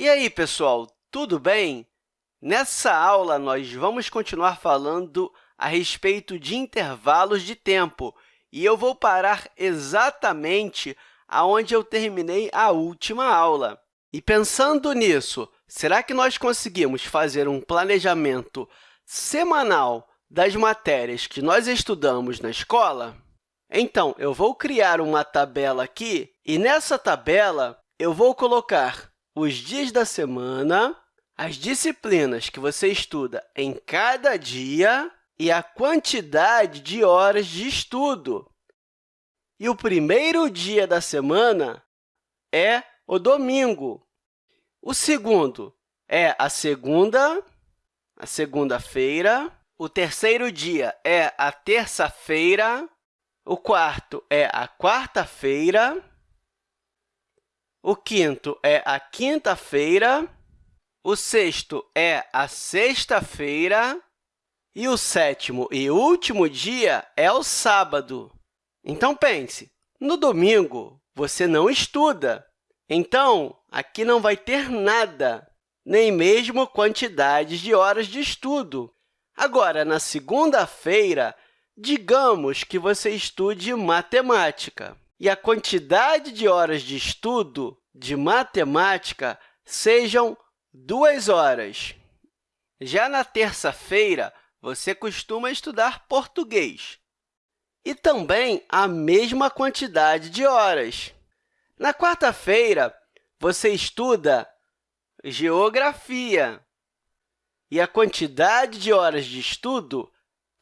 E aí, pessoal, tudo bem? Nessa aula, nós vamos continuar falando a respeito de intervalos de tempo, e eu vou parar exatamente aonde eu terminei a última aula. E pensando nisso, será que nós conseguimos fazer um planejamento semanal das matérias que nós estudamos na escola? Então, eu vou criar uma tabela aqui, e nessa tabela eu vou colocar os dias da semana, as disciplinas que você estuda em cada dia e a quantidade de horas de estudo. E o primeiro dia da semana é o domingo. O segundo é a segunda, a segunda-feira. O terceiro dia é a terça-feira. O quarto é a quarta-feira. O quinto é a quinta-feira, o sexto é a sexta-feira e o sétimo e último dia é o sábado. Então, pense, no domingo você não estuda, então aqui não vai ter nada, nem mesmo quantidades de horas de estudo. Agora, na segunda-feira, digamos que você estude matemática e a quantidade de horas de estudo de matemática sejam duas horas. Já na terça-feira, você costuma estudar português e também a mesma quantidade de horas. Na quarta-feira, você estuda geografia e a quantidade de horas de estudo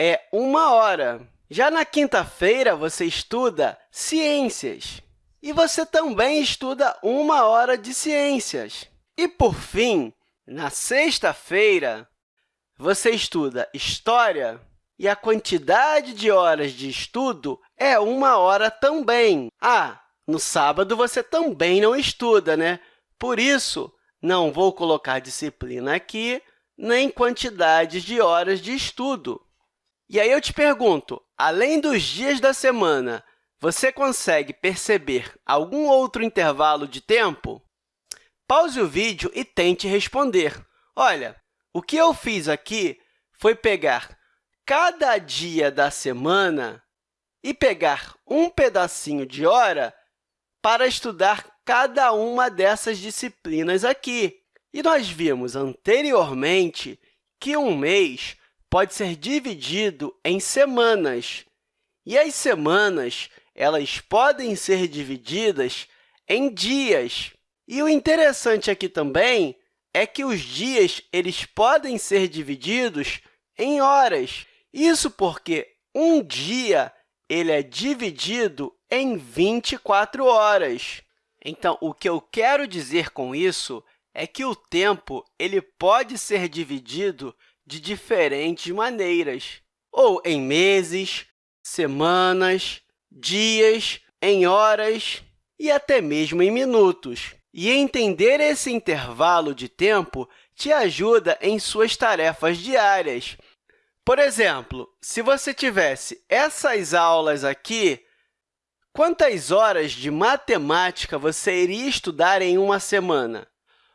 é uma hora. Já na quinta-feira, você estuda ciências. E você também estuda uma hora de ciências. E, por fim, na sexta-feira, você estuda história e a quantidade de horas de estudo é uma hora também. Ah, no sábado você também não estuda, né? Por isso, não vou colocar disciplina aqui, nem quantidades de horas de estudo. E aí eu te pergunto, além dos dias da semana, você consegue perceber algum outro intervalo de tempo? Pause o vídeo e tente responder. Olha, o que eu fiz aqui foi pegar cada dia da semana e pegar um pedacinho de hora para estudar cada uma dessas disciplinas aqui. E nós vimos anteriormente que um mês pode ser dividido em semanas. E as semanas elas podem ser divididas em dias. E o interessante aqui também é que os dias eles podem ser divididos em horas. Isso porque um dia ele é dividido em 24 horas. Então, o que eu quero dizer com isso é que o tempo ele pode ser dividido de diferentes maneiras, ou em meses, semanas, dias, em horas e até mesmo em minutos. E entender esse intervalo de tempo te ajuda em suas tarefas diárias. Por exemplo, se você tivesse essas aulas aqui, quantas horas de matemática você iria estudar em uma semana?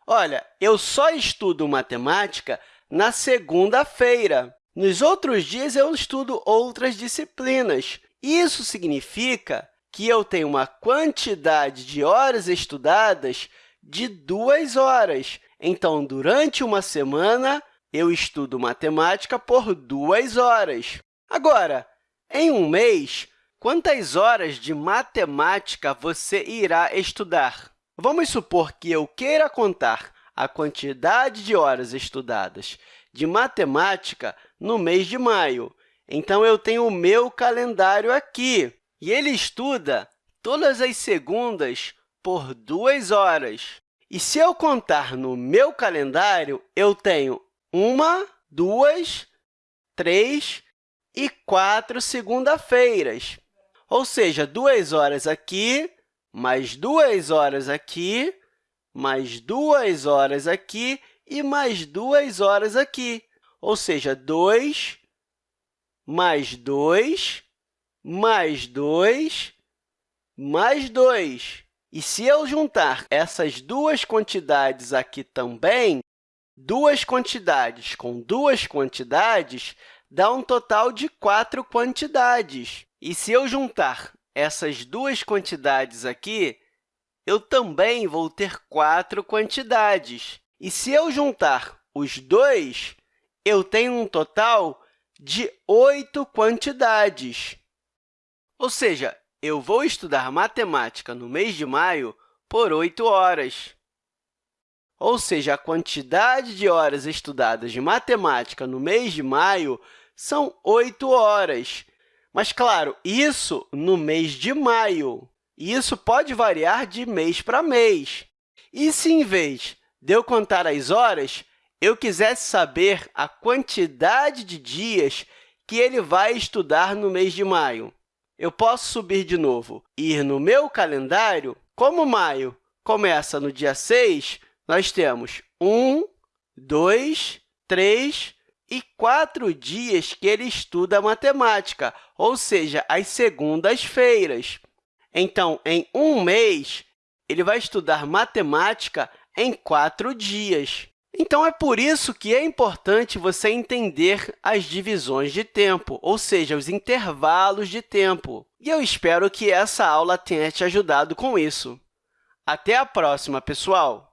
Olha, eu só estudo matemática na segunda-feira. Nos outros dias, eu estudo outras disciplinas. Isso significa que eu tenho uma quantidade de horas estudadas de duas horas. Então, durante uma semana, eu estudo matemática por duas horas. Agora, em um mês, quantas horas de matemática você irá estudar? Vamos supor que eu queira contar a quantidade de horas estudadas de matemática no mês de maio. Então, eu tenho o meu calendário aqui, e ele estuda todas as segundas por duas horas. E se eu contar no meu calendário, eu tenho uma, duas, três e quatro segunda-feiras. Ou seja, duas horas aqui, mais duas horas aqui, mais duas horas aqui e mais duas horas aqui. Ou seja, 2 mais 2, mais 2, mais 2. E se eu juntar essas duas quantidades aqui também, duas quantidades com duas quantidades dá um total de quatro quantidades. E se eu juntar essas duas quantidades aqui, eu também vou ter quatro quantidades. E se eu juntar os dois, eu tenho um total de oito quantidades. Ou seja, eu vou estudar matemática no mês de maio por oito horas. Ou seja, a quantidade de horas estudadas de matemática no mês de maio são oito horas. Mas, claro, isso no mês de maio. Isso pode variar de mês para mês. E se, em vez de eu contar as horas, eu quisesse saber a quantidade de dias que ele vai estudar no mês de maio? eu posso subir de novo e ir no meu calendário. Como maio começa no dia 6, nós temos 1, 2, 3 e 4 dias que ele estuda matemática, ou seja, as segundas-feiras. Então, em um mês, ele vai estudar matemática em quatro dias. Então, é por isso que é importante você entender as divisões de tempo, ou seja, os intervalos de tempo. E eu espero que essa aula tenha te ajudado com isso. Até a próxima, pessoal!